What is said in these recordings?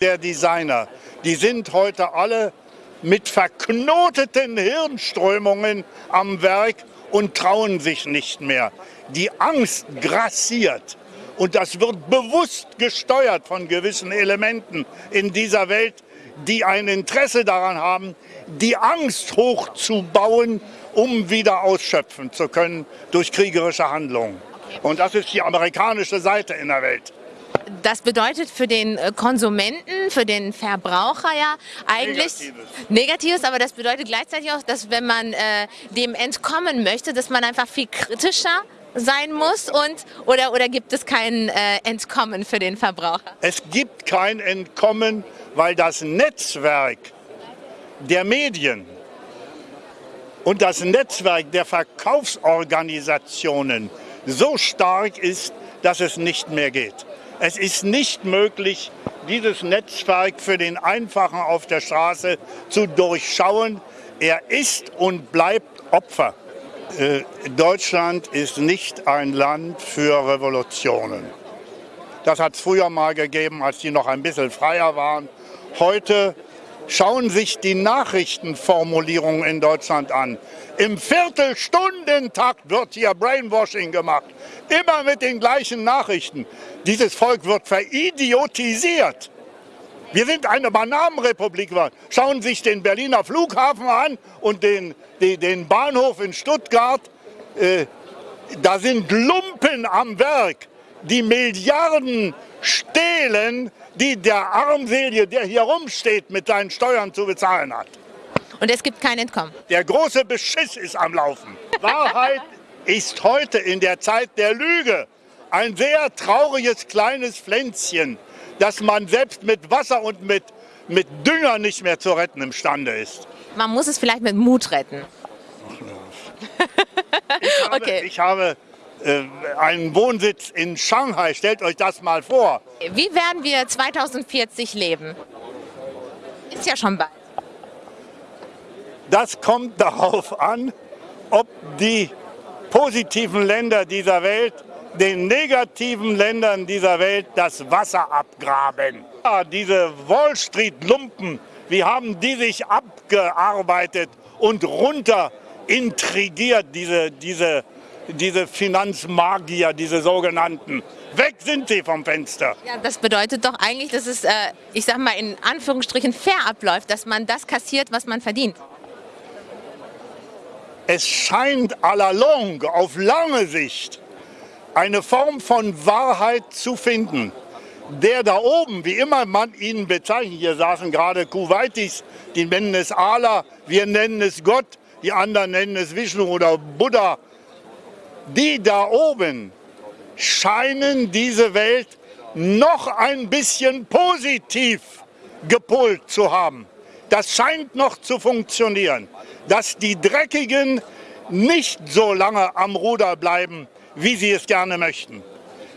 der Designer, die sind heute alle mit verknoteten Hirnströmungen am Werk und trauen sich nicht mehr. Die Angst grassiert und das wird bewusst gesteuert von gewissen Elementen in dieser Welt, die ein Interesse daran haben, die Angst hochzubauen, um wieder ausschöpfen zu können durch kriegerische Handlungen. Und das ist die amerikanische Seite in der Welt. Das bedeutet für den äh, Konsumenten, für den Verbraucher ja eigentlich Negatives. Negatives, aber das bedeutet gleichzeitig auch, dass wenn man äh, dem entkommen möchte, dass man einfach viel kritischer sein muss und oder, oder gibt es kein äh, Entkommen für den Verbraucher? Es gibt kein Entkommen, weil das Netzwerk der Medien und das Netzwerk der Verkaufsorganisationen so stark ist, dass es nicht mehr geht. Es ist nicht möglich, dieses Netzwerk für den Einfachen auf der Straße zu durchschauen. Er ist und bleibt Opfer. Äh, Deutschland ist nicht ein Land für Revolutionen. Das hat es früher mal gegeben, als die noch ein bisschen freier waren. Heute schauen sich die Nachrichtenformulierungen in Deutschland an. Im Viertelstundentakt wird hier Brainwashing gemacht. Immer mit den gleichen Nachrichten. Dieses Volk wird veridiotisiert. Wir sind eine Bananenrepublik. Schauen Sie sich den Berliner Flughafen an und den, den, den Bahnhof in Stuttgart. Äh, da sind Lumpen am Werk, die Milliarden stehlen, die der Armselige, der hier rumsteht, mit seinen Steuern zu bezahlen hat. Und es gibt kein Entkommen. Der große Beschiss ist am Laufen. Wahrheit ist heute in der Zeit der Lüge ein sehr trauriges kleines Pflänzchen, das man selbst mit Wasser und mit, mit Dünger nicht mehr zu retten imstande ist. Man muss es vielleicht mit Mut retten. Ich habe, Okay. ich habe einen Wohnsitz in Shanghai, stellt euch das mal vor. Wie werden wir 2040 leben? Ist ja schon bald. Das kommt darauf an, ob die positiven Länder dieser Welt den negativen Ländern dieser Welt das Wasser abgraben. Ja, diese Wall Street-Lumpen, wie haben die sich abgearbeitet und runter intrigiert, diese, diese, diese Finanzmagier, diese sogenannten. Weg sind sie vom Fenster. Ja, das bedeutet doch eigentlich, dass es, äh, ich sag mal, in Anführungsstrichen fair abläuft, dass man das kassiert, was man verdient. Es scheint à la longue, auf lange Sicht, eine Form von Wahrheit zu finden. Der da oben, wie immer man ihn bezeichnet, hier saßen gerade Kuwaitis, die nennen es Allah, wir nennen es Gott, die anderen nennen es Vishnu oder Buddha. Die da oben scheinen diese Welt noch ein bisschen positiv gepolt zu haben. Das scheint noch zu funktionieren, dass die Dreckigen nicht so lange am Ruder bleiben, wie sie es gerne möchten.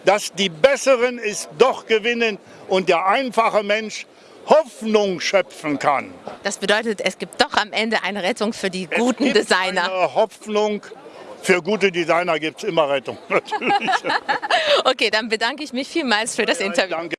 Dass die Besseren es doch gewinnen und der einfache Mensch Hoffnung schöpfen kann. Das bedeutet, es gibt doch am Ende eine Rettung für die Es guten gibt Designer. Eine Hoffnung. Für gute Designer gibt es immer Rettung. Natürlich. Okay, dann bedanke ich mich vielmals für das Interview. Danke.